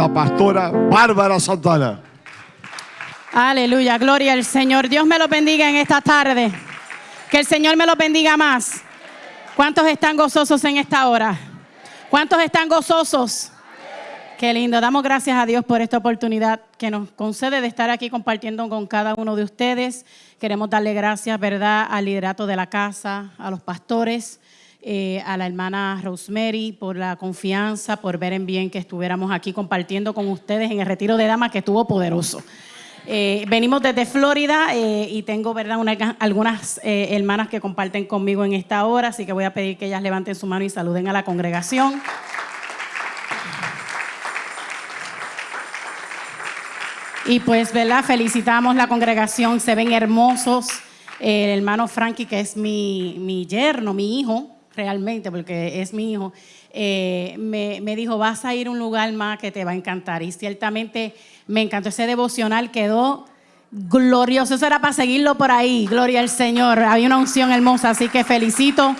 la pastora Bárbara Santana. Aleluya, gloria al Señor. Dios me lo bendiga en esta tarde. Que el Señor me lo bendiga más. ¿Cuántos están gozosos en esta hora? ¿Cuántos están gozosos? Qué lindo. Damos gracias a Dios por esta oportunidad que nos concede de estar aquí compartiendo con cada uno de ustedes. Queremos darle gracias, ¿verdad?, al liderato de la casa, a los pastores, eh, a la hermana Rosemary por la confianza, por ver en bien que estuviéramos aquí compartiendo con ustedes en el retiro de damas que estuvo poderoso. Eh, venimos desde Florida eh, y tengo ¿verdad? algunas hermanas que comparten conmigo en esta hora, así que voy a pedir que ellas levanten su mano y saluden a la congregación. Y pues, ¿verdad? Felicitamos la congregación, se ven hermosos. El hermano Frankie, que es mi, mi yerno, mi hijo, realmente, porque es mi hijo, eh, me, me, dijo, vas a ir a un lugar más que te va a encantar. Y ciertamente me encantó ese devocional, quedó glorioso. Eso era para seguirlo por ahí, gloria al Señor. Había una unción hermosa, así que felicito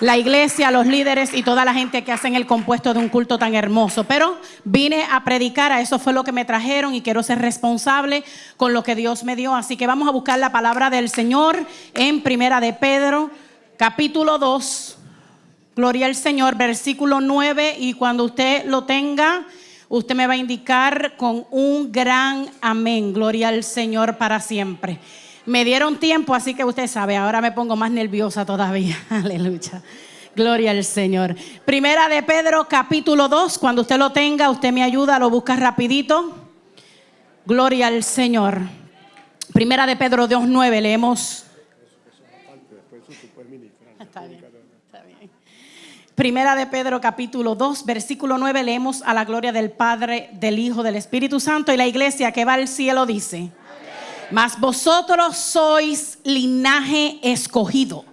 la iglesia, los líderes y toda la gente que hacen el compuesto de un culto tan hermoso. Pero vine a predicar, a eso fue lo que me trajeron y quiero ser responsable con lo que Dios me dio. Así que vamos a buscar la palabra del Señor en Primera de Pedro, capítulo 2. Gloria al Señor, versículo 9. Y cuando usted lo tenga, usted me va a indicar con un gran amén. Gloria al Señor para siempre. Me dieron tiempo, así que usted sabe, ahora me pongo más nerviosa todavía. Aleluya. Gloria al Señor. Primera de Pedro, capítulo 2. Cuando usted lo tenga, usted me ayuda, lo busca rapidito. Gloria al Señor. Primera de Pedro 2.9, leemos. Primera de Pedro capítulo 2, versículo 9, leemos a la gloria del Padre, del Hijo, del Espíritu Santo y la iglesia que va al cielo dice. Mas vosotros sois linaje escogido,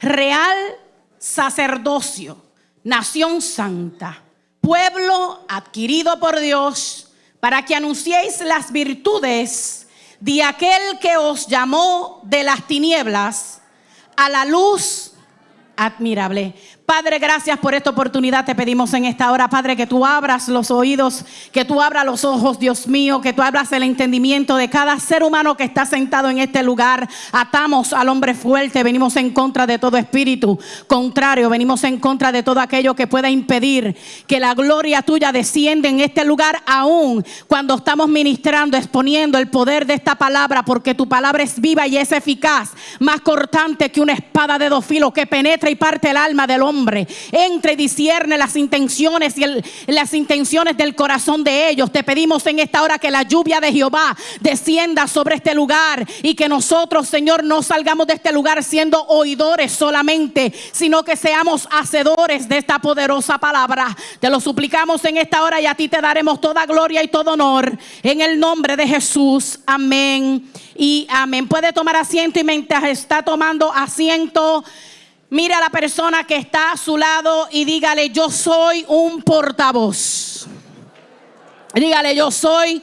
real sacerdocio, nación santa, pueblo adquirido por Dios, para que anunciéis las virtudes de aquel que os llamó de las tinieblas a la luz admirable. Padre, gracias por esta oportunidad. Te pedimos en esta hora, Padre, que tú abras los oídos, que tú abras los ojos, Dios mío, que tú abras el entendimiento de cada ser humano que está sentado en este lugar. Atamos al hombre fuerte, venimos en contra de todo espíritu contrario, venimos en contra de todo aquello que pueda impedir que la gloria tuya descienda en este lugar, aún cuando estamos ministrando, exponiendo el poder de esta palabra, porque tu palabra es viva y es eficaz, más cortante que una espada de dos filos que penetra y parte el alma del hombre entre y discierne las intenciones y las intenciones del corazón de ellos. Te pedimos en esta hora que la lluvia de Jehová descienda sobre este lugar y que nosotros, Señor, no salgamos de este lugar siendo oidores solamente, sino que seamos hacedores de esta poderosa palabra. Te lo suplicamos en esta hora y a ti te daremos toda gloria y todo honor en el nombre de Jesús. Amén. Y amén. Puede tomar asiento y mientras está tomando asiento, Mira a la persona que está a su lado y dígale, yo soy un portavoz. Dígale, yo soy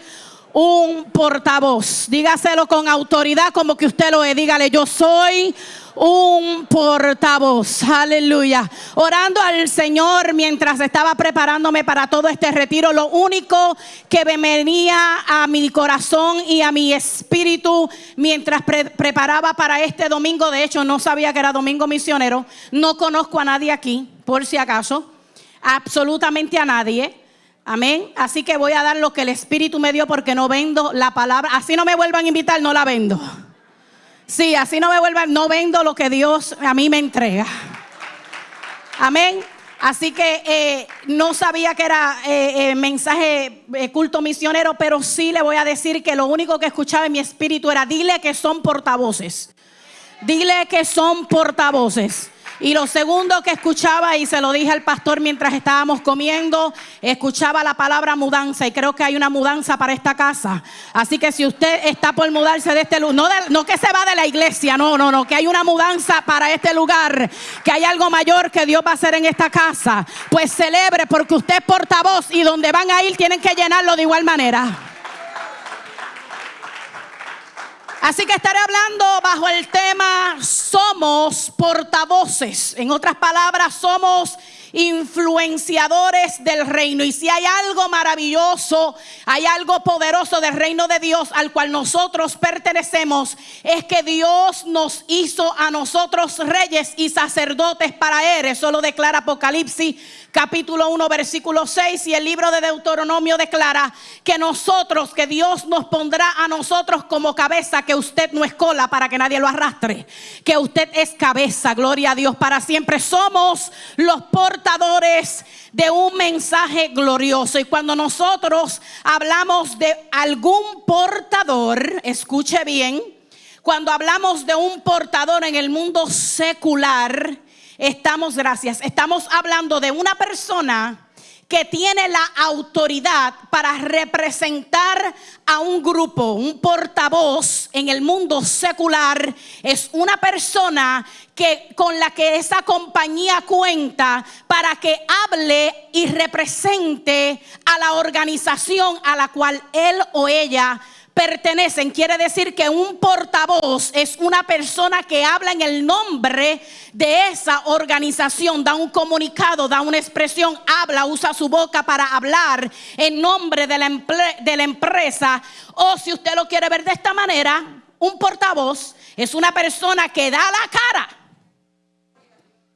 un portavoz. Dígaselo con autoridad como que usted lo es. Dígale, yo soy un portavoz. Aleluya. Orando al Señor mientras estaba preparándome para todo este retiro, lo único que me venía a mi corazón y a mi espíritu mientras preparaba para este domingo, de hecho no sabía que era domingo misionero, no conozco a nadie aquí, por si acaso, absolutamente a nadie. Amén. Así que voy a dar lo que el Espíritu me dio porque no vendo la palabra. Así no me vuelvan a invitar, no la vendo. Sí, así no me vuelvan, no vendo lo que Dios a mí me entrega. Amén. Así que eh, no sabía que era eh, eh, mensaje culto misionero, pero sí le voy a decir que lo único que escuchaba en mi espíritu era, dile que son portavoces. Dile que son portavoces. Y lo segundo que escuchaba, y se lo dije al pastor mientras estábamos comiendo, escuchaba la palabra mudanza. Y creo que hay una mudanza para esta casa. Así que si usted está por mudarse de este lugar, no, que se va de la iglesia, no, no, no, que hay una mudanza para este lugar, que hay algo mayor que Dios va a hacer en esta casa, pues celebre porque usted es portavoz y donde van a ir tienen que llenarlo de igual manera. Así que estaré hablando bajo el tema somos portavoces. En otras palabras, somos influenciadores del reino. Y si hay algo maravilloso, hay algo poderoso del reino de Dios al cual nosotros pertenecemos, es que Dios nos hizo a nosotros reyes y sacerdotes para Él. Eso lo declara Apocalipsis capítulo 1, versículo 6 y el libro de Deuteronomio declara que nosotros, que Dios nos pondrá a nosotros como cabeza, que usted no es cola para que nadie lo arrastre, que usted es cabeza, gloria a Dios, para siempre somos los portadores de un mensaje glorioso. Y cuando nosotros hablamos de algún portador, escuche bien, cuando hablamos de un portador en el mundo secular, estamos, gracias, estamos hablando de una persona que tiene la autoridad para representar a un grupo, un portavoz en el mundo secular, es una persona que con la que esa compañía cuenta para que hable y represente a la organización a la cual él o ella pertenecen. Quiere decir que un portavoz es una persona que habla en el nombre de esa organización, da un comunicado, da una expresión, habla, usa su boca para hablar en nombre de la, de la empresa. O si usted lo quiere ver de esta manera, un portavoz es una persona que da la cara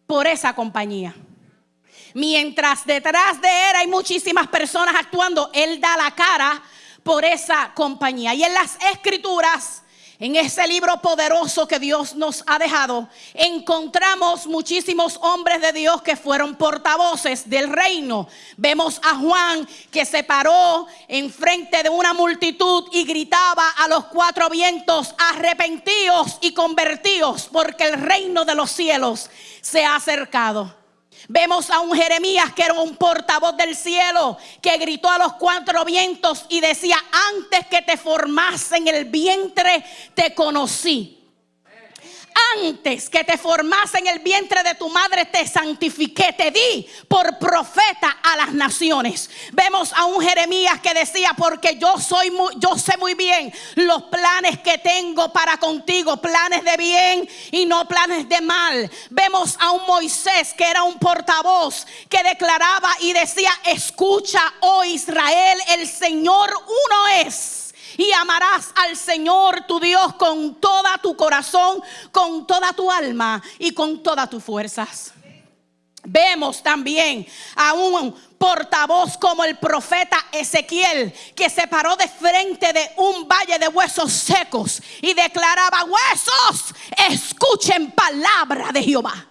por esa compañía. Mientras detrás de él hay muchísimas personas actuando, él da la cara por esa compañía. Y en las escrituras, en ese libro poderoso que Dios nos ha dejado, encontramos muchísimos hombres de Dios que fueron portavoces del reino. Vemos a Juan que se paró enfrente de una multitud y gritaba a los cuatro vientos, arrepentíos y convertíos, porque el reino de los cielos se ha acercado. Vemos a un Jeremías que era un portavoz del cielo, que gritó a los cuatro vientos y decía, antes que te formase en el vientre, te conocí antes que te formase en el vientre de tu madre, te santifiqué, te di por profeta a las naciones. Vemos a un Jeremías que decía, porque yo soy yo sé muy bien los planes que tengo para contigo, planes de bien y no planes de mal. Vemos a un Moisés que era un portavoz que declaraba y decía, escucha, oh Israel, el Señor uno es y amarás al Señor tu Dios con toda tu corazón, con toda tu alma y con todas tus fuerzas. Vemos también a un portavoz como el profeta Ezequiel, que se paró de frente de un valle de huesos secos y declaraba, huesos, escuchen palabra de Jehová.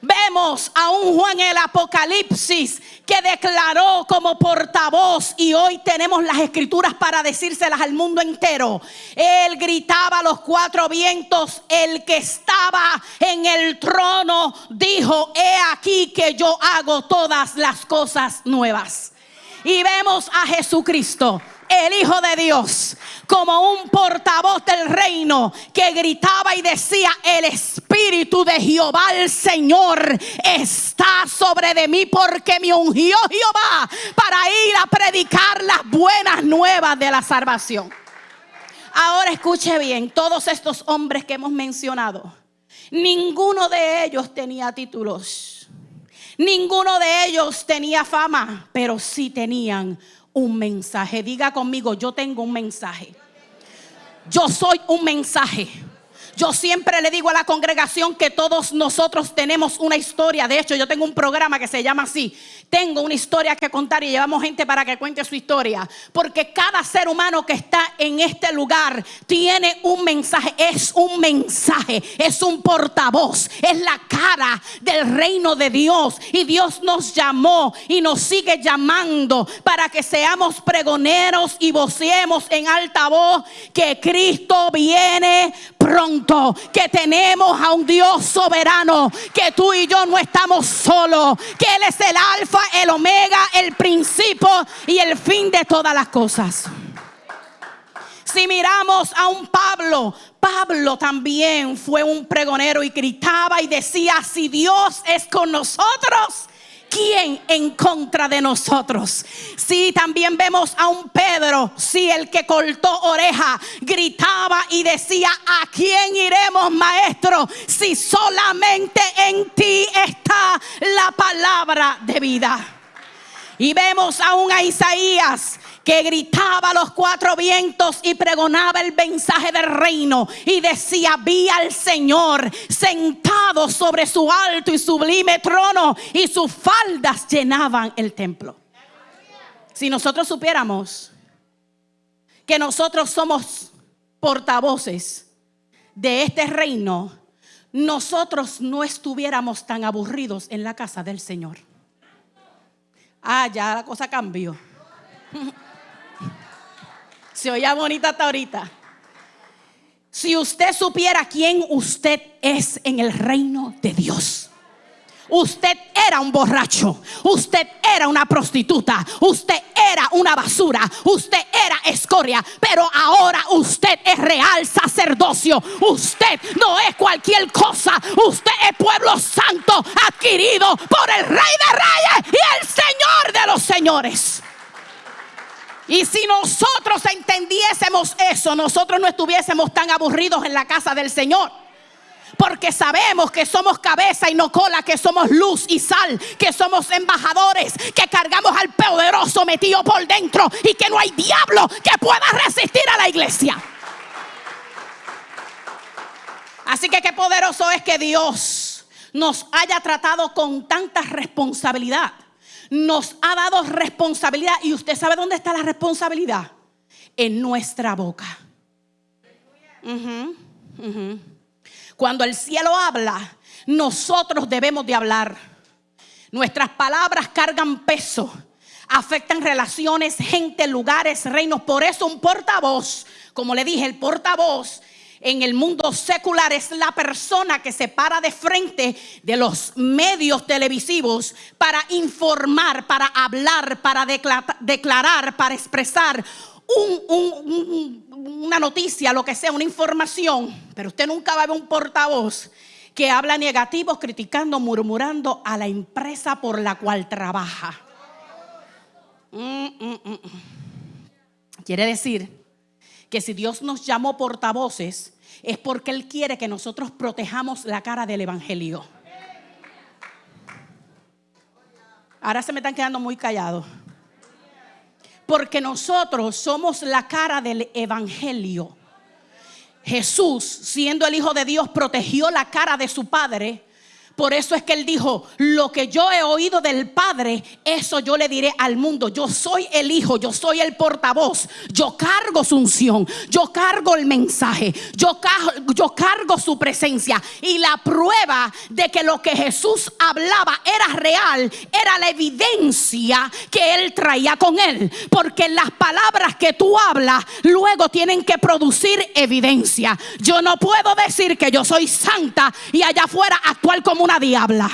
Vemos a un Juan el Apocalipsis que declaró como portavoz y hoy tenemos las escrituras para decírselas al mundo entero. Él gritaba a los cuatro vientos, el que estaba en el trono dijo, he aquí que yo hago todas las cosas nuevas. Y vemos a Jesucristo el Hijo de Dios como un portavoz del reino que gritaba y decía, el Espíritu de Jehová el Señor está sobre de mí porque me ungió Jehová para ir a predicar las buenas nuevas de la salvación. Ahora escuche bien, todos estos hombres que hemos mencionado, ninguno de ellos tenía títulos. Ninguno de ellos tenía fama, pero sí tenían un mensaje. Diga conmigo, yo tengo un mensaje. Yo soy un mensaje. Yo siempre le digo a la congregación que todos nosotros tenemos una historia. De hecho, yo tengo un programa que se llama así. Tengo una historia que contar y llevamos gente para que cuente su historia. Porque cada ser humano que está en este lugar tiene un mensaje. Es un mensaje. Es un portavoz. Es la cara del reino de Dios. Y Dios nos llamó y nos sigue llamando para que seamos pregoneros y vocemos en alta voz que Cristo viene pronto que tenemos a un Dios soberano, que tú y yo no estamos solos, que Él es el alfa, el omega, el principio y el fin de todas las cosas. Si miramos a un Pablo, Pablo también fue un pregonero y gritaba y decía, si Dios es con nosotros, ¿quién en contra de nosotros? Sí, también vemos a un Pedro, sí, el que cortó oreja, gritaba y decía, ¿a quién iremos, maestro? Si solamente en ti está la palabra de vida. Y vemos aún a Isaías que gritaba a los cuatro vientos y pregonaba el mensaje del reino y decía, vi al Señor sentado sobre su alto y sublime trono y sus faldas llenaban el templo. Si nosotros supiéramos que nosotros somos portavoces de este reino, nosotros no estuviéramos tan aburridos en la casa del Señor. Ah, ya la cosa cambió. Se oía bonita hasta ahorita. Si usted supiera quién usted es en el reino de Dios. Usted era un borracho, usted era una prostituta, usted era una basura, usted era escoria, pero ahora usted es real sacerdocio. Usted no es cualquier cosa, usted es pueblo santo adquirido por el Rey de Reyes y el Señor de los Señores. Y si nosotros entendiésemos eso, nosotros no estuviésemos tan aburridos en la casa del Señor. Porque sabemos que somos cabeza y no cola, que somos luz y sal, que somos embajadores, que cargamos al poderoso metido por dentro y que no hay diablo que pueda resistir a la iglesia. Así que qué poderoso es que Dios nos haya tratado con tanta responsabilidad nos ha dado responsabilidad. ¿Y usted sabe dónde está la responsabilidad? En nuestra boca. Cuando el cielo habla, nosotros debemos de hablar. Nuestras palabras cargan peso, afectan relaciones, gente, lugares, reinos. Por eso un portavoz, como le dije, el portavoz en el mundo secular es la persona que se para de frente de los medios televisivos para informar, para hablar, para declarar, para expresar una noticia, lo que sea, una información. Pero usted nunca va a ver un portavoz que habla negativo, criticando, murmurando a la empresa por la cual trabaja. Mm, mm, mm, Quiere decir que si Dios nos llamó portavoces, es porque Él quiere que nosotros protejamos la cara del Evangelio. Ahora se me están quedando muy callados. Porque nosotros somos la cara del Evangelio. Jesús, siendo el Hijo de Dios, protegió la cara de su Padre por eso es que él dijo, lo que yo he oído del Padre, eso yo le diré al mundo. Yo soy el Hijo, yo soy el portavoz. Yo cargo su unción, yo cargo el mensaje, yo cargo, su presencia. Y la prueba de que lo que Jesús hablaba era real, era la evidencia que él traía con él. Porque las palabras que tú hablas luego tienen que producir evidencia. Yo no puedo decir que yo soy santa y allá afuera actuar como una diabla.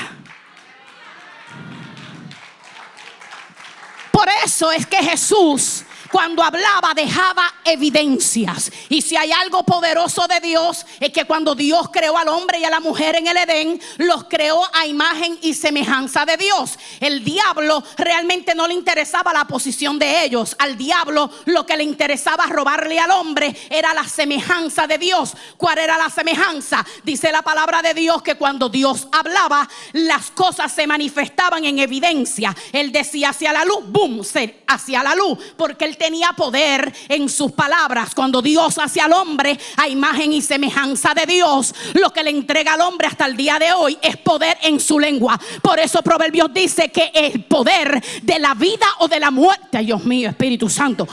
Por eso es que Jesús cuando hablaba dejaba evidencias. Y si hay algo poderoso de Dios, es que cuando Dios creó al hombre y a la mujer en el Edén, los creó a imagen y semejanza de Dios. El diablo realmente no le interesaba la posición de ellos. Al diablo lo que le interesaba robarle al hombre era la semejanza de Dios. ¿Cuál era la semejanza? Dice la palabra de Dios que cuando Dios hablaba, las cosas se manifestaban en evidencia. Él decía hacia la luz, boom, hacia la luz, porque él tenía poder en sus palabras. Cuando Dios hace al hombre a imagen y semejanza de Dios, lo que le entrega al hombre hasta el día de hoy es poder en su lengua. Por eso Proverbios dice que el poder de la vida o de la muerte, Dios mío, Espíritu Santo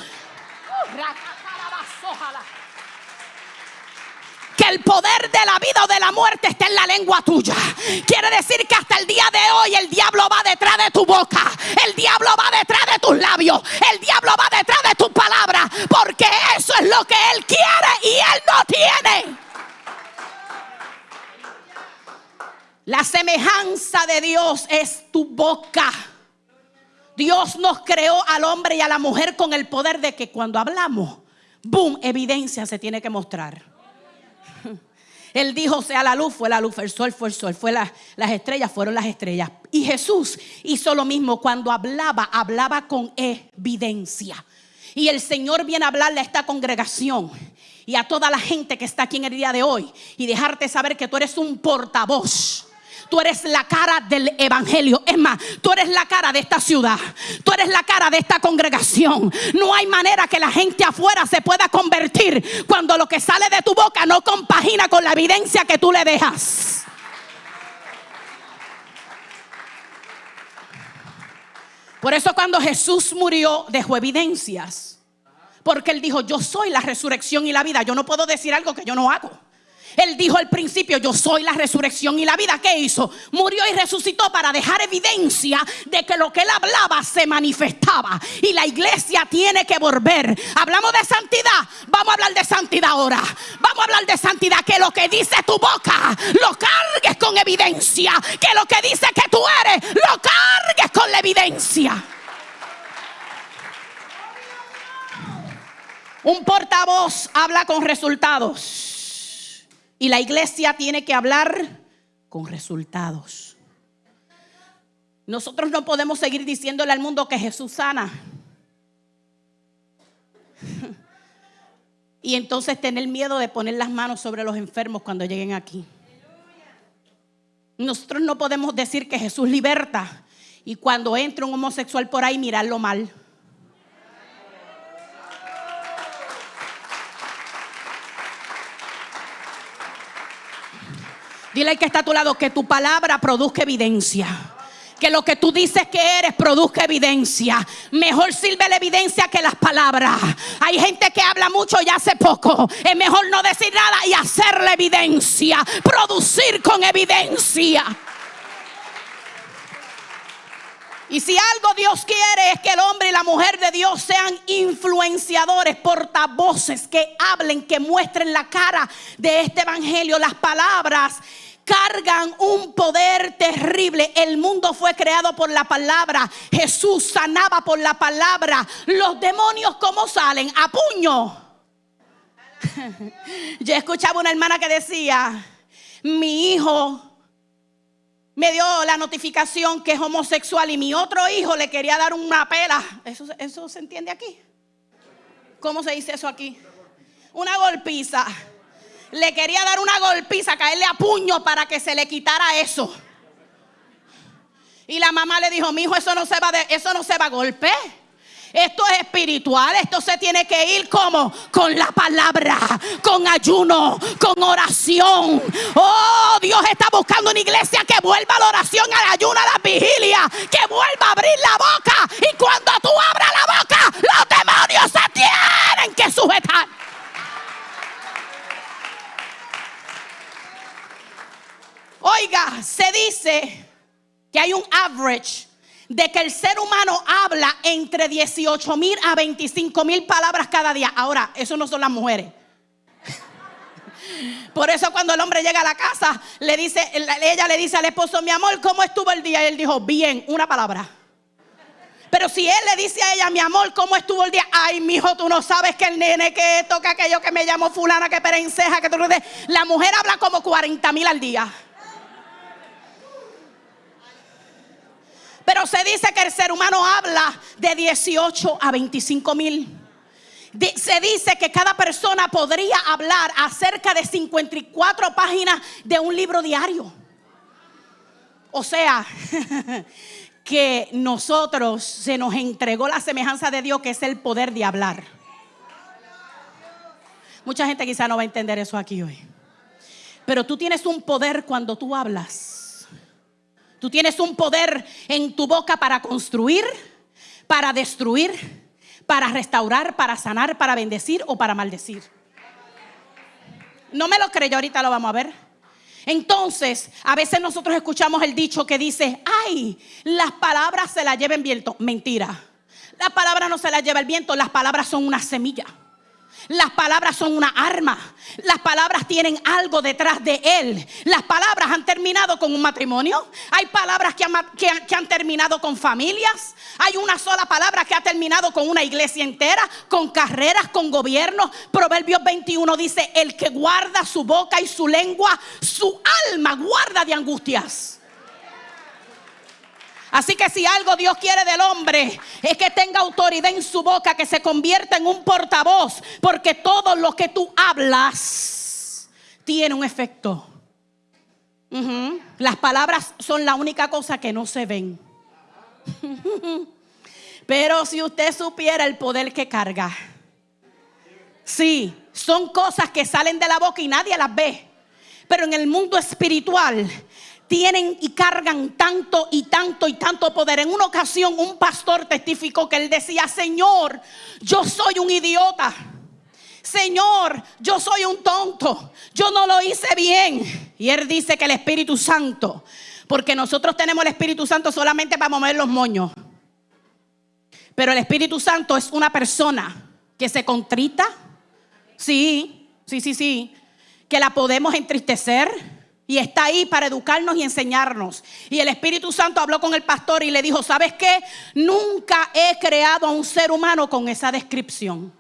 que el poder de la vida o de la muerte está en la lengua tuya. Quiere decir que hasta el día de hoy el diablo va detrás de tu boca. El diablo va detrás de tus labios. El diablo va detrás de tus palabras. Porque eso es lo que él quiere y él no tiene. La semejanza de Dios es tu boca. Dios nos creó al hombre y a la mujer con el poder de que cuando hablamos, boom, evidencia se tiene que mostrar. Él dijo, sea la luz, fue la luz, el sol fue el sol, fue la- las estrellas, fueron las estrellas. Y Jesús hizo lo mismo cuando hablaba, hablaba con evidencia. Y el Señor viene a hablarle a esta congregación y a toda la gente que está aquí en el día de hoy y dejarte saber que tú eres un portavoz. Tú eres la cara del evangelio. Es más, tú eres la cara de esta ciudad. Tú eres la cara de esta congregación. No hay manera que la gente afuera se pueda convertir cuando lo que sale de tu boca no compagina con la evidencia que tú le dejas. Por eso cuando Jesús murió dejó evidencias. Porque él dijo, yo soy la resurrección y la vida. Yo no puedo decir algo que yo no hago. Él dijo al principio, yo soy la resurrección y la vida. ¿Qué hizo? Murió y resucitó para dejar evidencia de que lo que él hablaba se manifestaba. Y la iglesia tiene que volver. Hablamos de santidad. Vamos a hablar de santidad ahora. Vamos a hablar de santidad. Que lo que dice tu boca lo cargues con evidencia. Que lo que dice que tú eres lo cargues con la evidencia. Un portavoz habla con resultados. Y la iglesia tiene que hablar con resultados. Nosotros no podemos seguir diciéndole al mundo que Jesús sana. Y entonces tener miedo de poner las manos sobre los enfermos cuando lleguen aquí. Nosotros no podemos decir que Jesús liberta y cuando entra un homosexual por ahí mirarlo mal. Dile al que está a tu lado que tu palabra produzca evidencia. Que lo que tú dices que eres produzca evidencia. Mejor sirve la evidencia que las palabras. Hay gente que habla mucho y hace poco. Es mejor no decir nada y hacer la evidencia. Producir con evidencia. Y si algo Dios quiere es que el hombre y la mujer de Dios sean influenciadores, portavoces, que hablen, que muestren la cara de este evangelio. Las palabras cargan un poder terrible. El mundo fue creado por la palabra. Jesús sanaba por la palabra. Los demonios, ¿cómo salen? A puño. Yo escuchaba una hermana que decía, mi hijo me dio la notificación que es homosexual y mi otro hijo le quería dar una pela. ¿Eso, eso se entiende aquí? ¿Cómo se dice eso aquí? Una golpiza. Le quería dar una golpiza, caerle a puño para que se le quitara eso. Y la mamá le dijo, mi hijo, eso no se va de, eso no se va a golpe. Esto es espiritual, esto se tiene que ir como con la palabra, con ayuno, con oración. Oh, Dios está buscando una iglesia que vuelva a la oración, al ayuno, a la vigilia, que vuelva a abrir la boca. Y cuando tú abras la boca, los demonios se tienen que sujetar. Oiga, se dice que hay un average de que el ser humano habla entre 18 mil a 25 mil palabras cada día. Ahora, eso no son las mujeres. Por eso cuando el hombre llega a la casa, le dice, ella le dice al esposo, mi amor, ¿cómo estuvo el día? Y él dijo, bien, una palabra. Pero si él le dice a ella, mi amor, ¿cómo estuvo el día? Ay, mijo, tú no sabes que el nene que toca aquello que me llamó fulana, que perenceja, que tú... La mujer habla como 40 mil al día. Pero se dice que el ser humano habla de 18 a 25 mil. Se dice que cada persona podría hablar acerca de 54 páginas de un libro diario. O sea, que nosotros se nos entregó la semejanza de Dios, que es el poder de hablar. Mucha gente quizá no va a entender eso aquí hoy. Pero tú tienes un poder cuando tú hablas. Tú tienes un poder en tu boca para construir, para destruir, para restaurar, para sanar, para bendecir o para maldecir. No me lo creyó, ahorita lo vamos a ver. Entonces, a veces nosotros escuchamos el dicho que dice, ay, las palabras se las lleva el viento. Mentira. La palabra no se la lleva el viento, las palabras son una semilla. Las palabras son una arma. Las palabras tienen algo detrás de él. Las palabras han terminado con un matrimonio. Hay palabras que han, terminado con familias. Hay una sola palabra que ha terminado con una iglesia entera, con carreras, con gobiernos. Proverbios 21 dice, el que guarda su boca y su lengua, su alma guarda de angustias. Así que si algo Dios quiere del hombre es que tenga autoridad en su boca, que se convierta en un portavoz, porque todo lo que tú hablas tiene un efecto. Las palabras son la única cosa que no se ven. Pero si usted supiera el poder que carga, sí, son cosas que salen de la boca y nadie las ve. Pero en el mundo espiritual tienen y cargan tanto y tanto y tanto poder. En una ocasión un pastor testificó que él decía, Señor, yo soy un idiota. Señor, yo soy un tonto. Yo no lo hice bien. Y él dice que el Espíritu Santo, porque nosotros tenemos el Espíritu Santo solamente para mover los moños. Pero el Espíritu Santo es una persona que se contrita. Sí, sí, sí, sí. Que la podemos entristecer. Y está ahí para educarnos y enseñarnos. Y el Espíritu Santo habló con el pastor y le dijo, ¿sabes qué? Nunca he creado a un ser humano con esa descripción.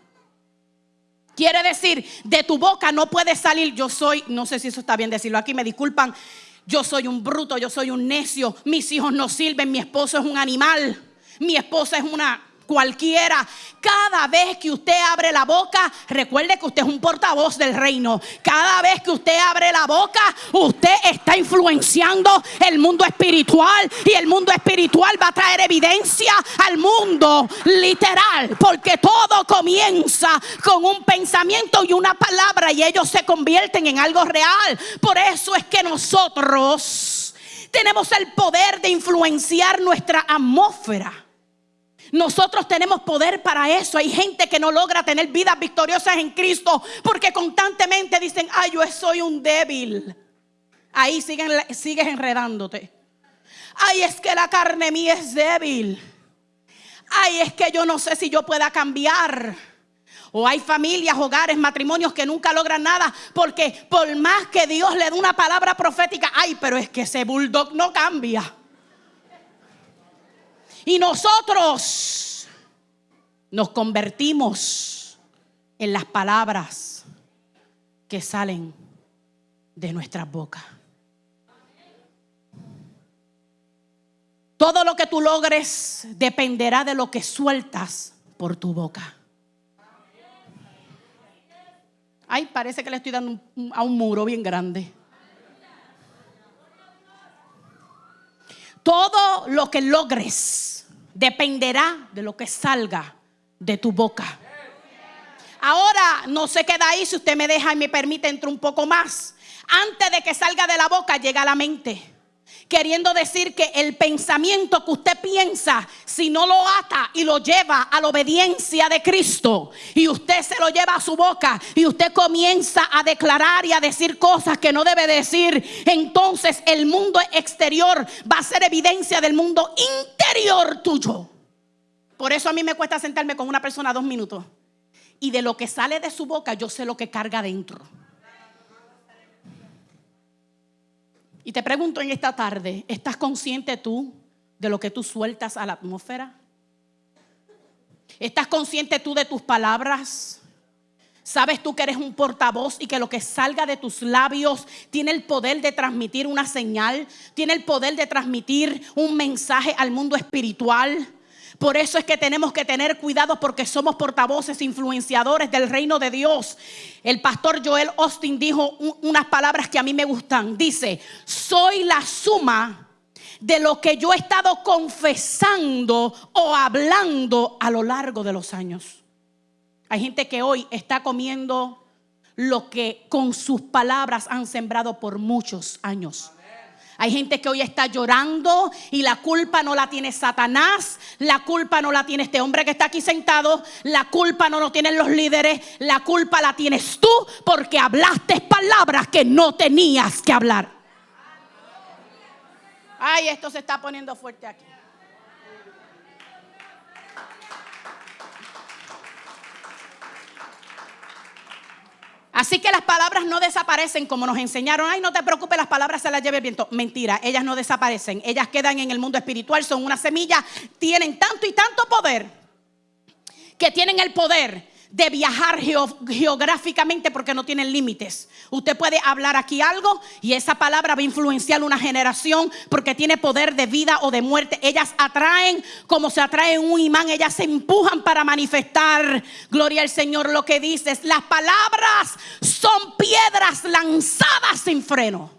Quiere decir, de tu boca no puede salir, yo soy, no sé si eso está bien decirlo aquí, me disculpan, yo soy un bruto, yo soy un necio, mis hijos no sirven, mi esposo es un animal, mi esposa es una cualquiera. Cada vez que usted abre la boca, recuerde que usted es un portavoz del reino. Cada vez que usted abre la boca, usted está influenciando el mundo espiritual y el mundo espiritual va a traer evidencia al mundo literal, porque todo comienza con un pensamiento y una palabra y ellos se convierten en algo real. Por eso es que nosotros tenemos el poder de influenciar nuestra atmósfera. Nosotros tenemos poder para eso. Hay gente que no logra tener vidas victoriosas en Cristo porque constantemente dicen, ay, yo soy un débil. Ahí siguen, sigues enredándote. Ay, es que la carne mía es débil. Ay, es que yo no sé si yo pueda cambiar. O hay familias, hogares, matrimonios que nunca logran nada porque por más que Dios le dé una palabra profética, ay, pero es que ese bulldog no cambia. Y nosotros nos convertimos en las palabras que salen de nuestras bocas. Todo lo que tú logres dependerá de lo que sueltas por tu boca. Ay, parece que le estoy dando a un muro bien grande. Todo lo que logres dependerá de lo que salga de tu boca. Ahora no se queda ahí, si usted me deja y me permite entrar un poco más. Antes de que salga de la boca llega a la mente. Queriendo decir que el pensamiento que usted piensa, si no lo ata y lo lleva a la obediencia de Cristo, y usted se lo lleva a su boca, y usted comienza a declarar y a decir cosas que no debe decir, entonces el mundo exterior va a ser evidencia del mundo interior tuyo. Por eso a mí me cuesta sentarme con una persona dos minutos. Y de lo que sale de su boca, yo sé lo que carga dentro. Y te pregunto en esta tarde, ¿estás consciente tú de lo que tú sueltas a la atmósfera? ¿Estás consciente tú de tus palabras? ¿Sabes tú que eres un portavoz y que lo que salga de tus labios tiene el poder de transmitir una señal? ¿Tiene el poder de transmitir un mensaje al mundo espiritual? Por eso es que tenemos que tener cuidado porque somos portavoces, influenciadores del reino de Dios. El pastor Joel Austin dijo un- unas palabras que a mí me gustan. Dice, soy la suma de lo que yo he estado confesando o hablando a lo largo de los años. Hay gente que hoy está comiendo lo que con sus palabras han sembrado por muchos años. Hay gente que hoy está llorando y la culpa no la tiene Satanás, la culpa no la tiene este hombre que está aquí sentado, la culpa no lo tienen los líderes, la culpa la tienes tú porque hablaste palabras que no tenías que hablar. Ay, esto se está poniendo fuerte aquí. Así que las palabras no desaparecen como nos enseñaron. Ay, no te preocupes, las palabras se las lleva el viento. Mentira, ellas no desaparecen. Ellas quedan en el mundo espiritual, son una semilla, tienen tanto y tanto poder que tienen el poder de viajar geográficamente porque no tienen límites. Usted puede hablar aquí algo y esa palabra va a influenciar una generación porque tiene poder de vida o de muerte. Ellas atraen como se atrae un imán, ellas se empujan para manifestar. Gloria al Señor, lo que dices. Las palabras son piedras lanzadas sin freno.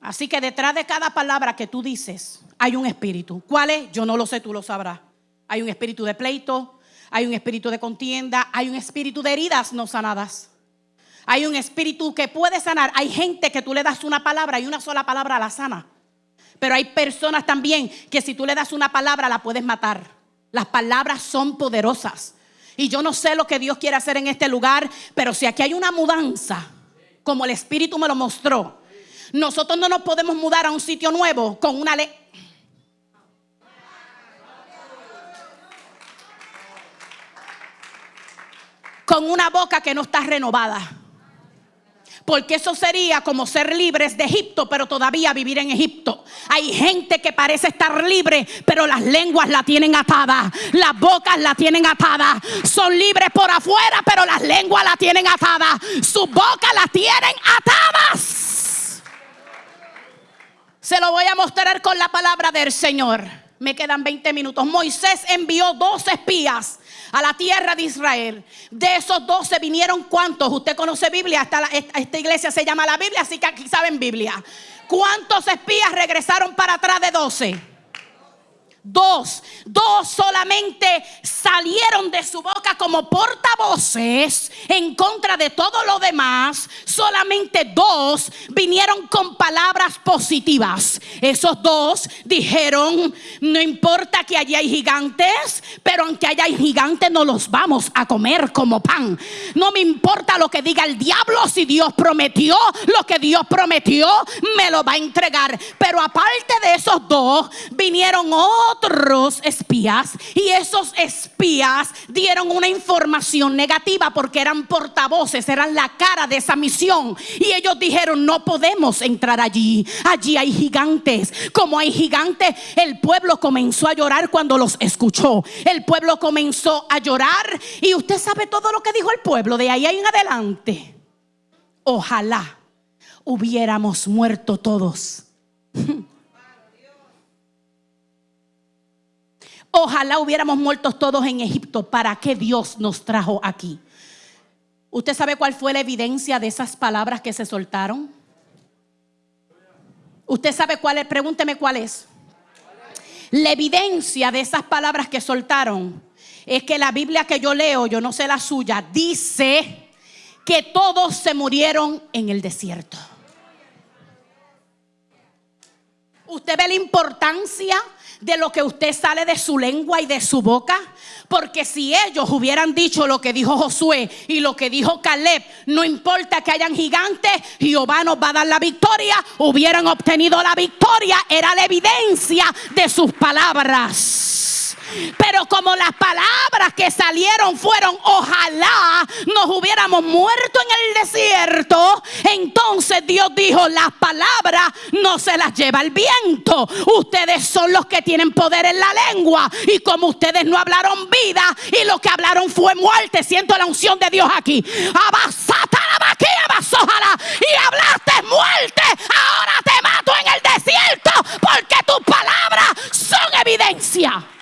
Así que detrás de cada palabra que tú dices hay un espíritu. ¿Cuál es? Yo no lo sé, tú lo sabrás. Hay un espíritu de pleito, hay un espíritu de contienda, hay un espíritu de heridas no sanadas. Hay un espíritu que puede sanar. Hay gente que tú le das una palabra y una sola palabra la sana. Pero hay personas también que si tú le das una palabra la puedes matar. Las palabras son poderosas. Y yo no sé lo que Dios quiere hacer en este lugar, pero si aquí hay una mudanza, como el Espíritu me lo mostró, nosotros no nos podemos mudar a un sitio nuevo con una ley. Con una boca que no está renovada. Porque eso sería como ser libres de Egipto, pero todavía vivir en Egipto. Hay gente que parece estar libre, pero las lenguas la tienen atada. Las bocas la tienen atada. Son libres por afuera, pero las lenguas la tienen atada. Sus bocas las tienen atadas. Se lo voy a mostrar con la palabra del Señor. Me quedan 20 minutos. Moisés envió dos espías a la tierra de Israel. De esos doce vinieron cuántos. Usted conoce Biblia, esta, esta iglesia se llama la Biblia, así que aquí saben Biblia. ¿Cuántos espías regresaron para atrás de doce? Dos, dos solamente salieron de su boca como portavoces en contra de todo lo demás. Solamente dos vinieron con palabras positivas. Esos dos dijeron, no importa que allí hay gigantes, pero aunque haya gigantes no los vamos a comer como pan. No me importa lo que diga el diablo, si Dios prometió, lo que Dios prometió me lo va a entregar. Pero aparte de esos dos, vinieron otros otros espías y esos espías dieron una información negativa porque eran portavoces, eran la cara de esa misión. Y ellos dijeron, no podemos entrar allí, allí hay gigantes. Como hay gigantes, el pueblo comenzó a llorar cuando los escuchó. El pueblo comenzó a llorar y usted sabe todo lo que dijo el pueblo de ahí en adelante. Ojalá hubiéramos muerto todos. Ojalá hubiéramos muerto todos en Egipto. ¿Para qué Dios nos trajo aquí? ¿Usted sabe cuál fue la evidencia de esas palabras que se soltaron? ¿Usted sabe cuál es? Pregúnteme cuál es. La evidencia de esas palabras que soltaron es que la Biblia que yo leo, yo no sé la suya, dice que todos se murieron en el desierto. ¿Usted ve la importancia de lo que usted sale de su lengua y de su boca? Porque si ellos hubieran dicho lo que dijo Josué y lo que dijo Caleb, no importa que hayan gigantes, Jehová nos va a dar la victoria, hubieran obtenido la victoria, era la evidencia de sus palabras. Pero como las palabras que salieron fueron ojalá nos hubiéramos muerto en el desierto, entonces Dios dijo, las palabras no se las lleva el viento. Ustedes son los que tienen poder en la lengua. Y como ustedes no hablaron vida y lo que hablaron fue muerte, siento la unción de Dios aquí. Y hablaste muerte. Ahora te mato en el desierto porque tus palabras son evidencia.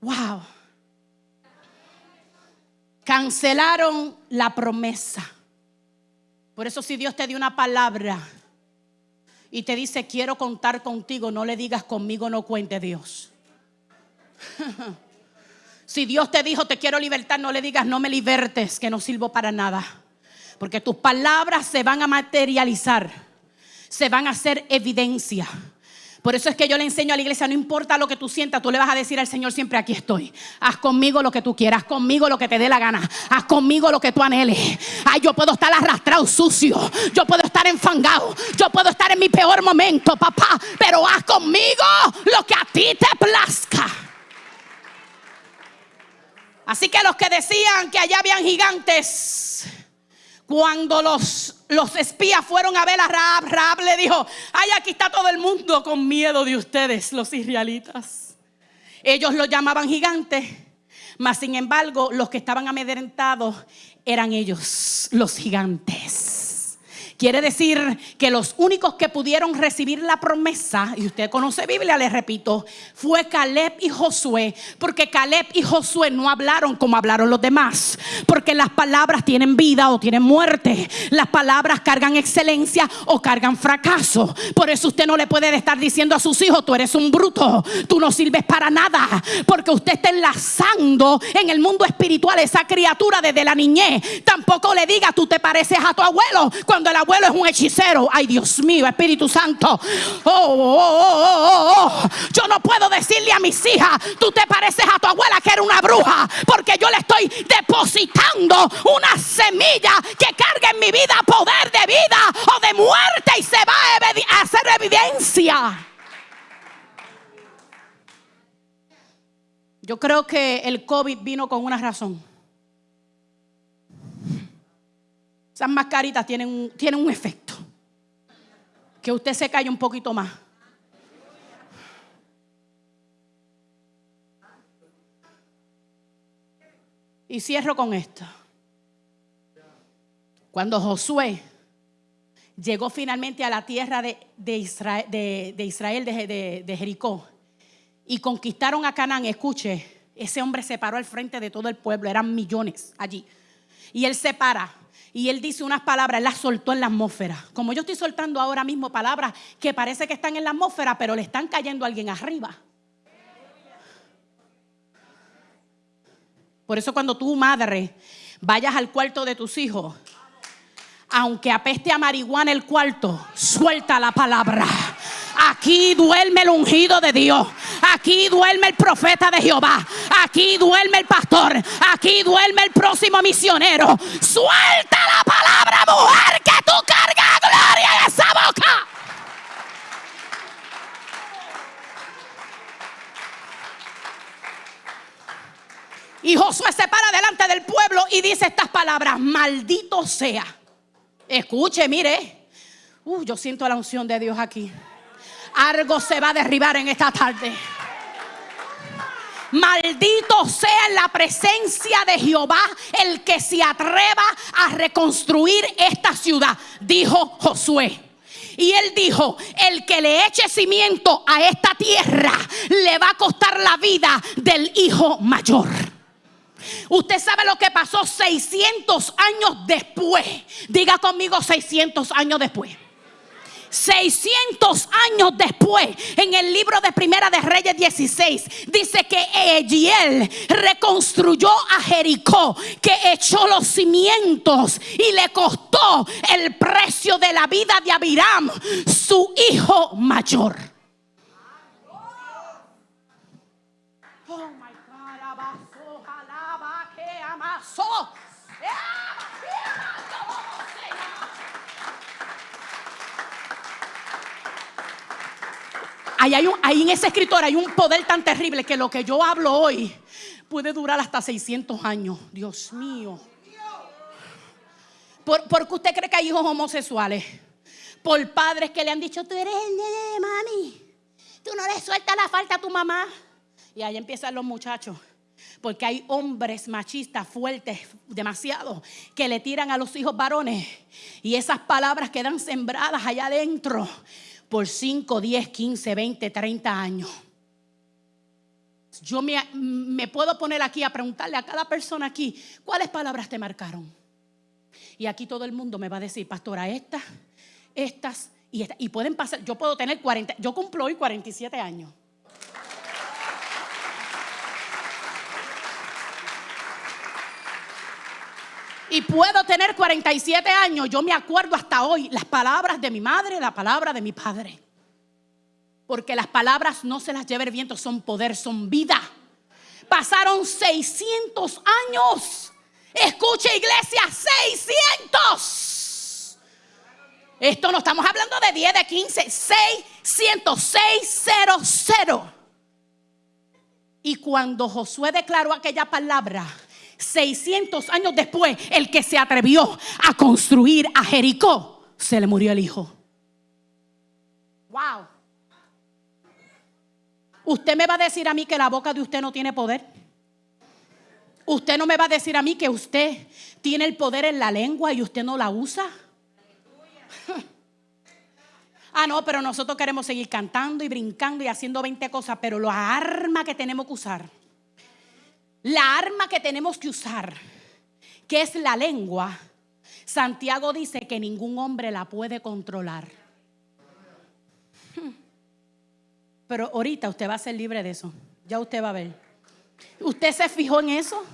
Wow. Cancelaron la promesa. Por eso si Dios te dio una palabra y te dice quiero contar contigo, no le digas conmigo no cuente Dios. si Dios te dijo te quiero libertar, no le digas no me libertes, que no sirvo para nada. Porque tus palabras se van a materializar, se van a hacer evidencia. Por eso es que yo le enseño a la iglesia, no importa lo que tú sientas, tú le vas a decir al Señor siempre, aquí estoy. Haz conmigo lo que tú quieras, haz conmigo lo que te dé la gana, haz conmigo lo que tú anheles. Ay, yo puedo estar arrastrado, sucio, yo puedo estar enfangado, yo puedo estar en mi peor momento, papá, pero haz conmigo lo que a ti te plazca. Así que los que decían que allá habían gigantes, cuando los, los espías fueron a ver a Raab, Raab le dijo, ay, aquí está todo el mundo con miedo de ustedes, los israelitas. Ellos lo llamaban gigantes, mas sin embargo los que estaban amedrentados eran ellos, los gigantes. Quiere decir que los únicos que pudieron recibir la promesa, y usted conoce Biblia, le repito, fue Caleb y Josué, porque Caleb y Josué no hablaron como hablaron los demás, porque las palabras tienen vida o tienen muerte, las palabras cargan excelencia o cargan fracaso. Por eso usted no le puede estar diciendo a sus hijos, tú eres un bruto, tú no sirves para nada, porque usted está enlazando en el mundo espiritual esa criatura desde la niñez. Tampoco le diga, tú te pareces a tu abuelo, cuando el abuelo abuelo es un hechicero. Ay, Dios mío, Espíritu Santo. Oh, oh, oh, oh, Yo no puedo decirle a mis hijas, tú te pareces a tu abuela que era una bruja, porque yo le estoy depositando una semilla que carga en mi vida poder de vida o de muerte y se va a hacer evidencia. Yo creo que el COVID vino con una razón. Esas mascaritas tienen un, tienen un efecto. Que usted se calle un poquito más. Y cierro con esto. Cuando Josué llegó finalmente a la tierra de, Israel, de, Israel, de, de Jericó, y conquistaron a Canaán, escuche, ese hombre se paró al frente de todo el pueblo, eran millones allí. Y él se para y él dice unas palabras, él las soltó en la atmósfera. Como yo estoy soltando ahora mismo palabras que parece que están en la atmósfera, pero le están cayendo a alguien arriba. Por eso cuando tu madre vayas al cuarto de tus hijos, aunque apeste a marihuana el cuarto, suelta la palabra. Aquí duerme el ungido de Dios. Aquí duerme el profeta de Jehová. Aquí duerme el pastor. Aquí duerme el próximo misionero. Suelta la palabra, mujer, que tú cargas gloria en esa boca. Y Josué se para delante del pueblo y dice estas palabras, maldito sea. Escuche, mire. Uh, yo siento la unción de Dios aquí. Algo se va a derribar en esta tarde. Maldito sea la presencia de Jehová el que se atreva a reconstruir esta ciudad, dijo Josué. Y él dijo, el que le eche cimiento a esta tierra le va a costar la vida del hijo mayor. Usted sabe lo que pasó 600 años después. Diga conmigo 600 años después. 600 años después, en el libro de Primera de Reyes 16, dice que Egiel reconstruyó a Jericó, que echó los cimientos y le costó el precio de la vida de Abiram, su hijo mayor. Oh my God, que amasó. Ahí, hay un, ahí en ese escritor hay un poder tan terrible que lo que yo hablo hoy puede durar hasta 600 años. Dios mío. ¿Por, qué usted cree que hay hijos homosexuales? Por padres que le han dicho, tú eres el nene mami. Tú no le sueltas la falta a tu mamá. Y ahí empiezan los muchachos. Porque hay hombres machistas fuertes, demasiado, que le tiran a los hijos varones. Y esas palabras quedan sembradas allá adentro por 5, 10, 15, 20, 30 años. Yo me, puedo poner aquí a preguntarle a cada persona aquí, ¿cuáles palabras te marcaron? Y aquí todo el mundo me va a decir, pastora, estas, estas y estas. Y pueden pasar, yo puedo tener 40, yo cumplo hoy 47 años. Y puedo tener 47 años, yo me acuerdo hasta hoy las palabras de mi madre, la palabra de mi padre. Porque las palabras no se las lleva el viento, son poder, son vida. Pasaron 600 años. Escuche iglesia, 600. Esto no estamos hablando de 10, de 15, 600, 600. Y cuando Josué declaró aquella palabra, 600 años después, el que se atrevió a construir a Jericó, se le murió el hijo. Wow. Usted me va a decir a mí que la boca de usted no tiene poder. Usted no me va a decir a mí que usted tiene el poder en la lengua y usted no la usa. Ah, no, pero nosotros queremos seguir cantando y brincando y haciendo 20 cosas, pero la arma que tenemos que usar, la arma que tenemos que usar, que es la lengua, Santiago dice que ningún hombre la puede controlar. Hmm. Pero ahorita usted va a ser libre de eso. Ya usted va a ver. ¿Usted se fijó en eso?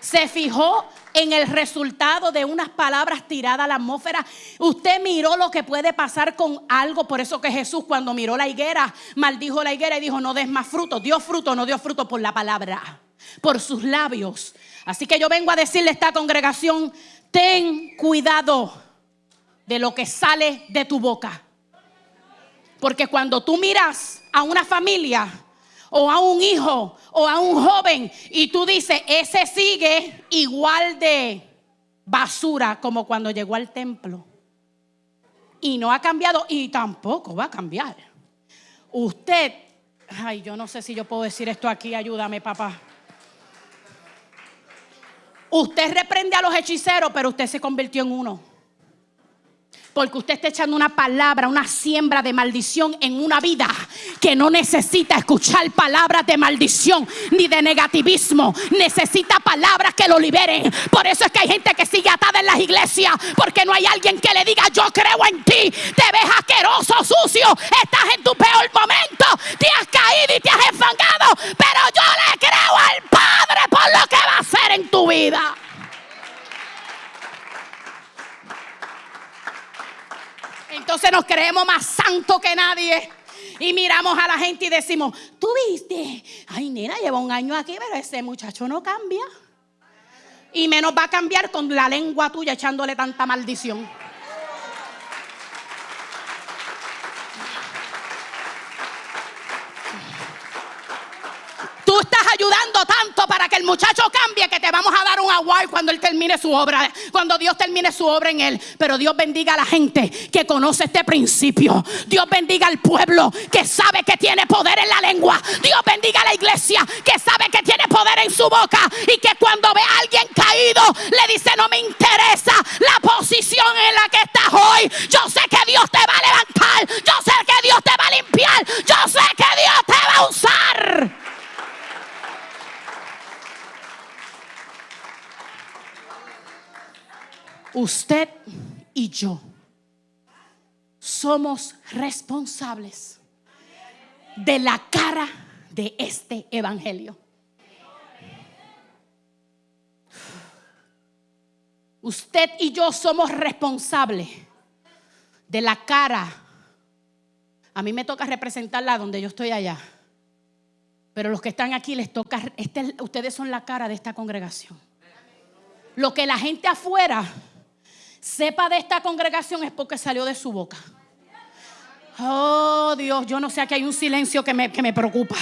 se fijó en el resultado de unas palabras tiradas a la atmósfera. Usted miró lo que puede pasar con algo. Por eso que Jesús cuando miró la higuera, maldijo la higuera y dijo, no des más fruto. Dio fruto, no dio fruto por la palabra, por sus labios. Así que yo vengo a decirle a esta congregación, ten cuidado de lo que sale de tu boca. Porque cuando tú miras a una familia, o a un hijo o a un joven y tú dices, ese sigue igual de basura como cuando llegó al templo. Y no ha cambiado y tampoco va a cambiar. Usted, ay, yo no sé si yo puedo decir esto aquí, ayúdame papá. Usted reprende a los hechiceros, pero usted se convirtió en uno. Porque usted está echando una palabra, una siembra de maldición en una vida que no necesita escuchar palabras de maldición ni de negativismo. Necesita palabras que lo liberen. Por eso es que hay gente que sigue atada en las iglesias. Porque no hay alguien que le diga, yo creo en ti. Te ves asqueroso, sucio. Estás en tu peor momento. Te has caído y te has enfangado. Pero yo le creo al Padre por lo que va a hacer en tu vida. Entonces nos creemos más santos que nadie. Y miramos a la gente y decimos, tú viste, ay nena, lleva un año aquí, pero ese muchacho no cambia. Y menos va a cambiar con la lengua tuya echándole tanta maldición. Tú estás ayudando tanto para que el muchacho cambie que te vamos a dar un award cuando él termine su obra, cuando Dios termine su obra en él. Pero Dios bendiga a la gente que conoce este principio. Dios bendiga al pueblo que sabe que tiene poder en la lengua. Dios bendiga a la iglesia que sabe que tiene poder en su boca y que cuando ve a alguien caído le dice no me interesa la posición en la que estás hoy. Yo sé que Dios te va a levantar. Yo sé que Dios te va a limpiar. Yo sé que Dios te va a usar. Usted y yo somos responsables de la cara de este evangelio. Usted y yo somos responsables de la cara. A mí me toca representarla donde yo estoy allá. Pero los que están aquí les toca, este, ustedes son la cara de esta congregación. Lo que la gente afuera sepa de esta congregación es porque salió de su boca. Oh Dios, yo no sé, aquí hay un silencio que me, que me preocupa.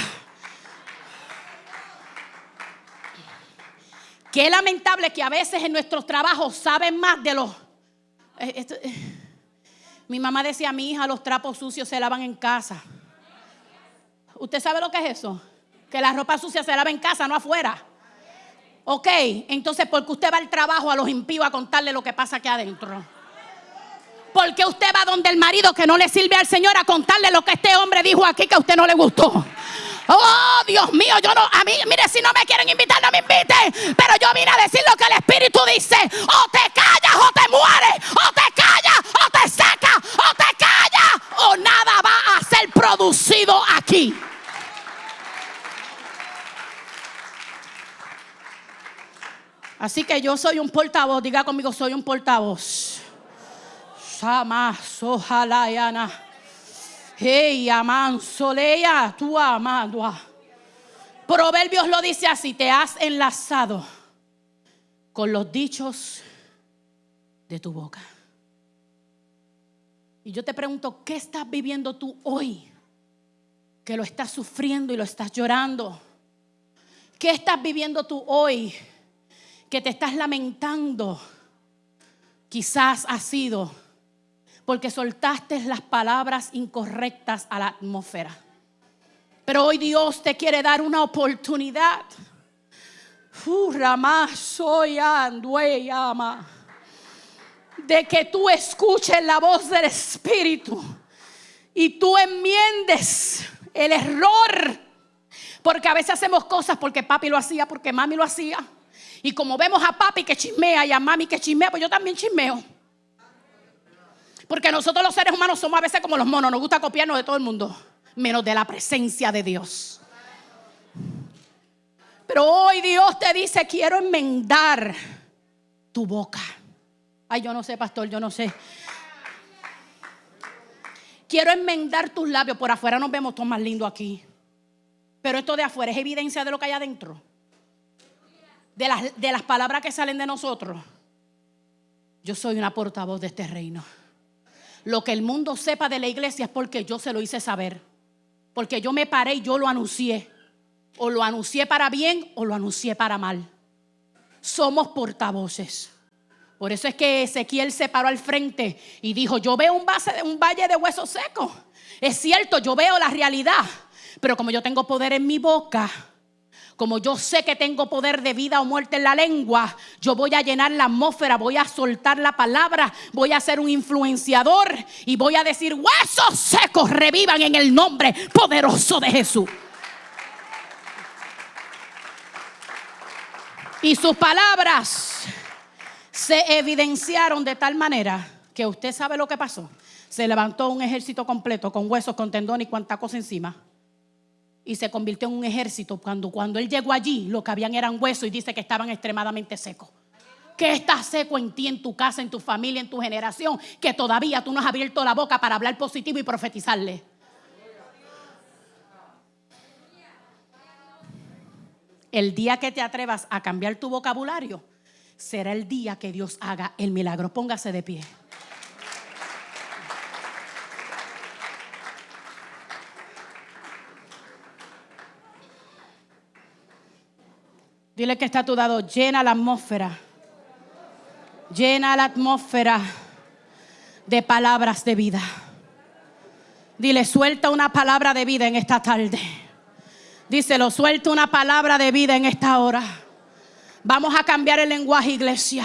Qué lamentable que a veces en nuestros trabajos saben más de los... Eh, eh, mi mamá decía a mi hija, los trapos sucios se lavan en casa. ¿Usted sabe lo que es eso? Que la ropa sucia se lava en casa, no afuera. Ok, entonces porque usted va al trabajo a los impíos a contarle lo que pasa aquí adentro. Porque usted va donde el marido que no le sirve al Señor a contarle lo que este hombre dijo aquí que a usted no le gustó. Oh, Dios mío, yo no, a mí, mire, si no me quieren invitar, no me inviten. Pero yo vine a decir lo que el Espíritu dice. O te callas o te mueres. O te callas o te secas. O te callas o nada va a ser producido aquí. Así que yo soy un portavoz, diga conmigo, soy un portavoz. Sama, sojalayana. Hey, aman, soleya, tu amado. Proverbios lo dice así: te has enlazado con los dichos de tu boca. Y yo te pregunto, ¿qué estás viviendo tú hoy? Que lo estás sufriendo y lo estás llorando. ¿Qué estás viviendo tú hoy? Que te estás lamentando. Quizás ha sido porque soltaste las palabras incorrectas a la atmósfera. Pero hoy Dios te quiere dar una oportunidad. soy de que tú escuches la voz del Espíritu y tú enmiendes el error. Porque a veces hacemos cosas porque papi lo hacía, porque mami lo hacía. Y como vemos a papi que chismea y a mami que chismea, pues yo también chismeo. Porque nosotros los seres humanos somos a veces como los monos, nos gusta copiarnos de todo el mundo, menos de la presencia de Dios. Pero hoy Dios te dice, quiero enmendar tu boca. Ay, yo no sé, pastor, yo no sé. Quiero enmendar tus labios. Por afuera nos vemos todos más lindos aquí. Pero esto de afuera es evidencia de lo que hay adentro. De las, de las palabras que salen de nosotros. Yo soy una portavoz de este reino. Lo que el mundo sepa de la iglesia es porque yo se lo hice saber. Porque yo me paré y yo lo anuncié. O lo anuncié para bien o lo anuncié para mal. Somos portavoces. Por eso es que Ezequiel se paró al frente y dijo, yo veo un, un valle de huesos secos. Es cierto, yo veo la realidad, pero como yo tengo poder en mi boca, como yo sé que tengo poder de vida o muerte en la lengua, yo voy a llenar la atmósfera, voy a soltar la palabra, voy a ser un influenciador y voy a decir, huesos secos revivan en el nombre poderoso de Jesús. Y sus palabras se evidenciaron de tal manera que usted sabe lo que pasó. Se levantó un ejército completo con huesos, con tendón y cuanta cosa encima. Y se convirtió en un ejército. Cuando, cuando él llegó allí, lo que habían eran huesos y dice que estaban extremadamente secos. ¿Qué está seco en ti, en tu casa, en tu familia, en tu generación? Que todavía tú no has abierto la boca para hablar positivo y profetizarle. El día que te atrevas a cambiar tu vocabulario, será el día que Dios haga el milagro. Póngase de pie. Dile que está a tu lado, llena la atmósfera. Llena la atmósfera de palabras de vida. Dile, suelta una palabra de vida en esta tarde. Díselo, suelta una palabra de vida en esta hora. Vamos a cambiar el lenguaje, iglesia.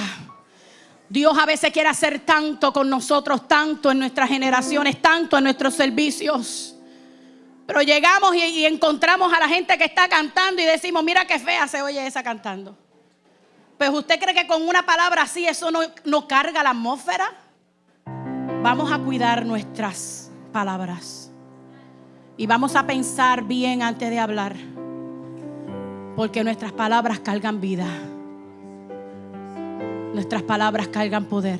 Dios a veces quiere hacer tanto con nosotros, tanto en nuestras generaciones, tanto en nuestros servicios. Pero llegamos y, encontramos a la gente que está cantando y decimos, mira qué fea se oye esa cantando. Pues usted cree que con una palabra así eso no, no carga la atmósfera. Vamos a cuidar nuestras palabras. Y vamos a pensar bien antes de hablar. Porque nuestras palabras cargan vida. Nuestras palabras cargan poder.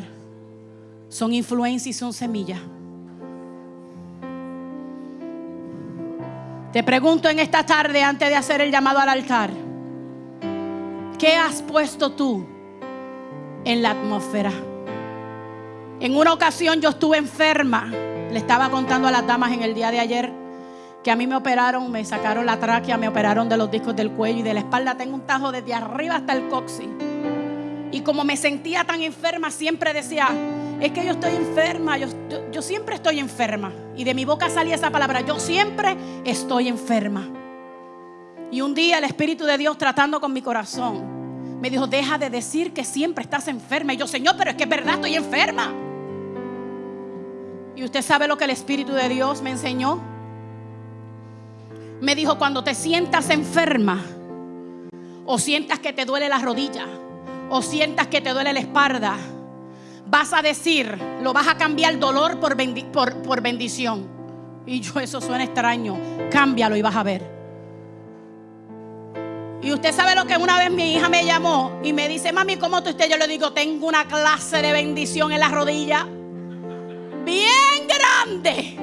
Son influencia y son semilla. Te pregunto en esta tarde antes de hacer el llamado al altar. ¿Qué has puesto tú en la atmósfera? En una ocasión yo estuve enferma. Le estaba contando a las damas en el día de ayer que a mí me operaron, me sacaron la tráquea, me operaron de los discos del cuello y de la espalda. Tengo un tajo desde arriba hasta el coxis. Y como me sentía tan enferma, siempre decía, es que yo estoy enferma, yo, yo, siempre estoy enferma. Y de mi boca salía esa palabra, yo siempre estoy enferma. Y un día el Espíritu de Dios tratando con mi corazón, me dijo, deja de decir que siempre estás enferma. Y yo, Señor, pero es que es verdad, estoy enferma. Y usted sabe lo que el Espíritu de Dios me enseñó. Me dijo, cuando te sientas enferma, o sientas que te duele la rodilla, o sientas que te duele la espalda, vas a decir, lo vas a cambiar dolor por, por, bendición. Y yo, eso suena extraño. Cámbialo y vas a ver. Y usted sabe lo que una vez mi hija me llamó y me dice, mami, ¿cómo tú estás? Yo le digo, tengo una clase de bendición en la rodilla. Bien grande.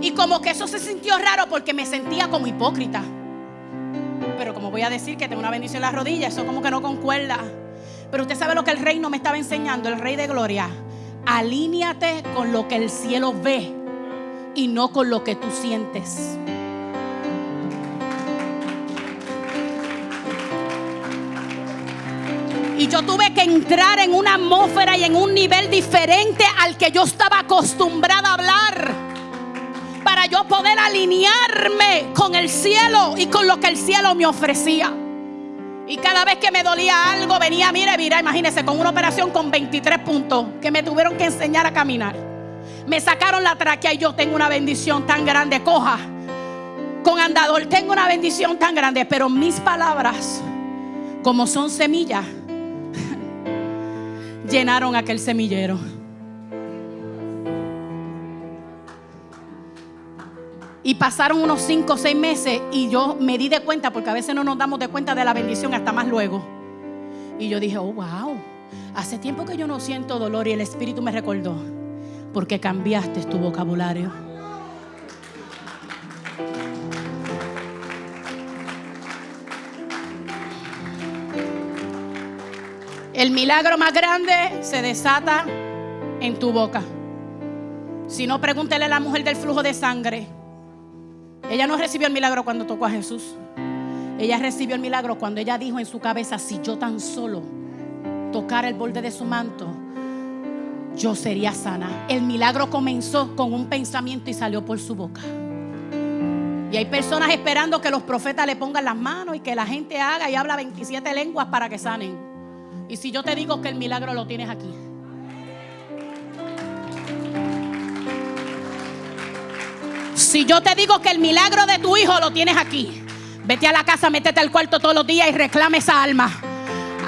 Y como que eso se sintió raro porque me sentía como hipócrita pero como voy a decir que tengo una bendición en las rodillas, eso como que no concuerda. Pero usted sabe lo que el reino me estaba enseñando, el rey de gloria. Alíñate con lo que el cielo ve y no con lo que tú sientes. Y yo tuve que entrar en una atmósfera y en un nivel diferente al que yo estaba acostumbrada a hablar. Yo poder alinearme con el cielo y con lo que el cielo me ofrecía. Y cada vez que me dolía algo, venía, mire, mira, imagínense, con una operación con 23 puntos que me tuvieron que enseñar a caminar. Me sacaron la tráquea y yo tengo una bendición tan grande, coja. Con andador tengo una bendición tan grande, pero mis palabras, como son semillas, llenaron aquel semillero. Y pasaron unos 5 o 6 meses y yo me di de cuenta, porque a veces no nos damos de cuenta de la bendición hasta más luego. Y yo dije, oh, wow, hace tiempo que yo no siento dolor y el Espíritu me recordó, porque cambiaste tu vocabulario. El milagro más grande se desata en tu boca. Si no, pregúntele a la mujer del flujo de sangre. Ella no recibió el milagro cuando tocó a Jesús. Ella recibió el milagro cuando ella dijo en su cabeza, si yo tan solo tocara el borde de su manto, yo sería sana. El milagro comenzó con un pensamiento y salió por su boca. Y hay personas esperando que los profetas le pongan las manos y que la gente haga y habla 27 lenguas para que sanen. Y si yo te digo que el milagro lo tienes aquí. Si yo te digo que el milagro de tu hijo lo tienes aquí. Vete a la casa, métete al cuarto todos los días y reclame esa alma.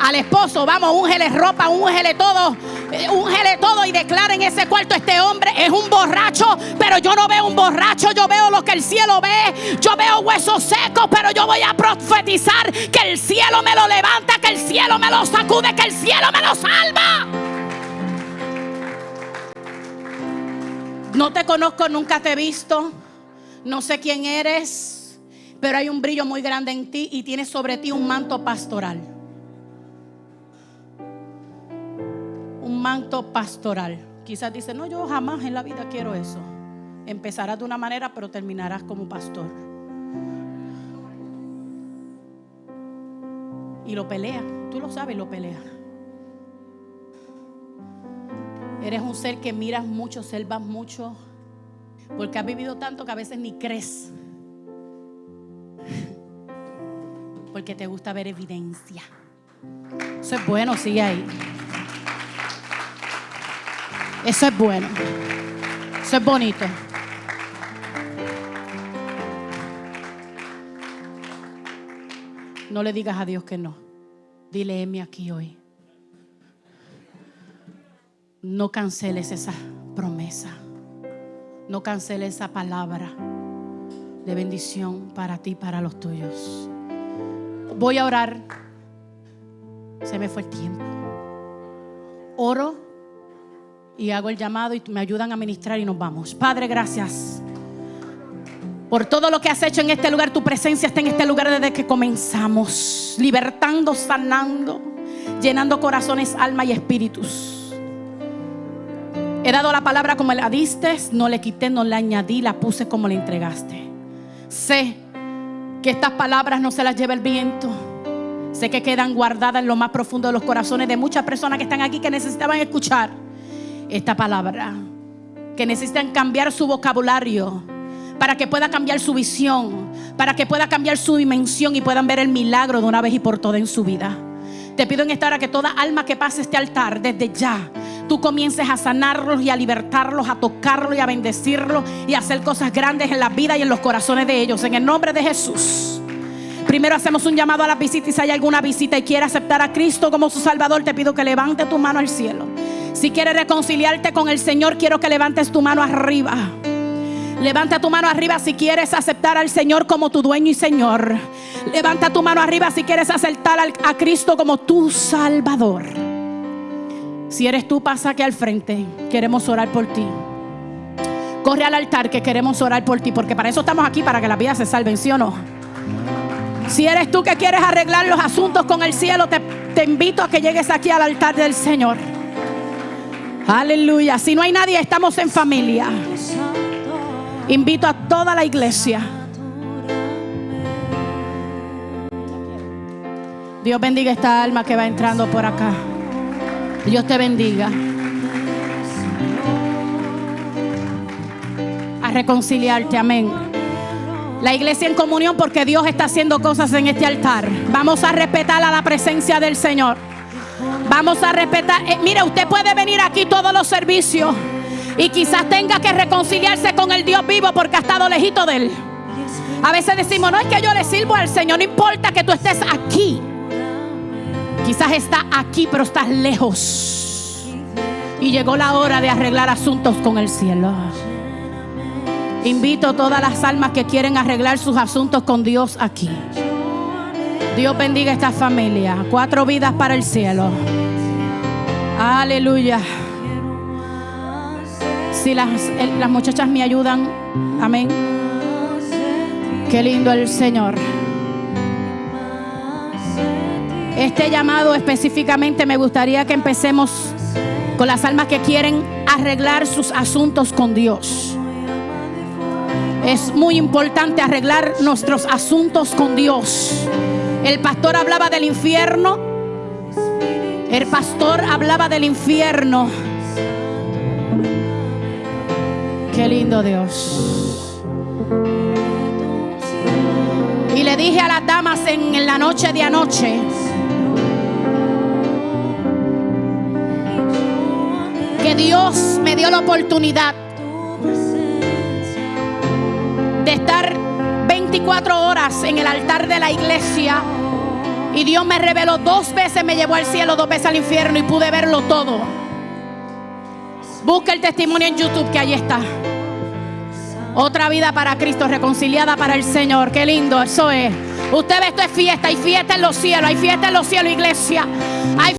Al esposo, vamos, úngele ropa, úngele todo, eh, úngele todo y declara en ese cuarto, este hombre es un borracho, pero yo no veo un borracho, yo veo lo que el cielo ve, yo veo huesos secos, pero yo voy a profetizar que el cielo me lo levanta, que el cielo me lo sacude, que el cielo me lo salva. No te conozco, nunca te he visto, no sé quién eres, pero hay un brillo muy grande en ti y tienes sobre ti un manto pastoral. un manto pastoral. Quizás dice, no, yo jamás en la vida quiero eso. Empezarás de una manera, pero terminarás como pastor. Y lo pelea, tú lo sabes, lo pelea. Eres un ser que miras mucho, selvas mucho, porque has vivido tanto que a veces ni crees. Porque te gusta ver evidencia. Eso es bueno, sigue ahí. Eso es bueno. Eso es bonito. No le digas a Dios que no. Dile, Emi aquí hoy. No canceles esa promesa. No canceles esa palabra de bendición para ti, para los tuyos. Voy a orar. Se me fue el tiempo. Oro y hago el llamado y me ayudan a ministrar y nos vamos. Padre, gracias. Por todo lo que has hecho en este lugar, tu presencia está en este lugar desde que comenzamos, libertando, sanando, llenando corazones, alma y espíritus. He dado la palabra como la diste, no le quité, no la añadí, la puse como la entregaste. Sé que estas palabras no se las lleva el viento. Sé que quedan guardadas en lo más profundo de los corazones de muchas personas que están aquí que necesitaban escuchar esta palabra. Que necesitan cambiar su vocabulario para que pueda cambiar su visión, para que pueda cambiar su dimensión y puedan ver el milagro de una vez y por todas en su vida. Te pido en esta hora que toda alma que pase este altar, desde ya, tú comiences a sanarlos y a libertarlos, a tocarlos y a bendecirlos y a hacer cosas grandes en la vida y en los corazones de ellos. En el nombre de Jesús. Primero hacemos un llamado a la visita y si hay alguna visita y quiere aceptar a Cristo como su Salvador, te pido que levante tu mano al cielo. Si quieres reconciliarte con el Señor, quiero que levantes tu mano arriba. Levanta tu mano arriba si quieres aceptar al Señor como tu dueño y Señor. Levanta tu mano arriba si quieres aceptar a Cristo como tu Salvador. Si eres tú, pasa aquí al frente. Queremos orar por ti. Corre al altar que queremos orar por ti, porque para eso estamos aquí, para que la vida se salven, ¿sí o no? Si eres tú que quieres arreglar los asuntos con el cielo, te, te invito a que llegues aquí al altar del Señor. Aleluya. Si no hay nadie, estamos en familia. Invito a toda la iglesia. Dios bendiga esta alma que va entrando por acá. Dios te bendiga. A reconciliarte, amén. La iglesia en comunión porque Dios está haciendo cosas en este altar. Vamos a respetar a la presencia del Señor. Vamos a respetar. Eh, mire, usted puede venir aquí todos los servicios y quizás tenga que reconciliarse con el Dios vivo porque ha estado lejito de él. A veces decimos, no es que yo le sirvo al Señor, no importa que tú estés aquí. Quizás está aquí, pero estás lejos. Y llegó la hora de arreglar asuntos con el cielo. Invito a todas las almas que quieren arreglar sus asuntos con Dios aquí. Dios bendiga esta familia. Cuatro vidas para el cielo. Aleluya. Si las, las muchachas me ayudan, amén. Qué lindo el Señor. Este llamado específicamente me gustaría que empecemos con las almas que quieren arreglar sus asuntos con Dios. Es muy importante arreglar nuestros asuntos con Dios. El pastor hablaba del infierno. El pastor hablaba del infierno. Qué lindo Dios. Y le dije a las damas en, la noche de anoche. Que Dios me dio la oportunidad de estar 24 horas en el altar de la iglesia. Y Dios me reveló dos veces, me llevó al cielo, dos veces al infierno y pude verlo todo. Busca el testimonio en YouTube que ahí está. Otra vida para Cristo, reconciliada para el Señor. Qué lindo, eso es. Usted ve, esto es fiesta, hay fiesta en los cielos, hay fiesta en los cielos, iglesia. Hay